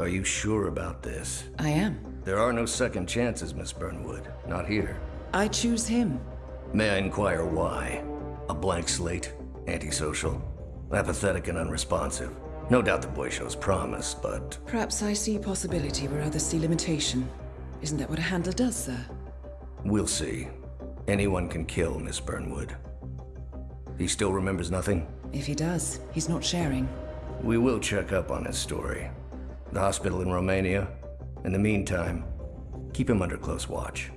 Are you sure about this? I am. There are no second chances, Miss Burnwood. Not here. I choose him. May I inquire why? A blank slate? Antisocial? Apathetic and unresponsive? No doubt the boy shows promise, but... Perhaps I see possibility where others see limitation. Isn't that what a handler does, sir? We'll see. Anyone can kill Miss Burnwood. He still remembers nothing? If he does, he's not sharing. We will check up on his story. The hospital in Romania. In the meantime, keep him under close watch.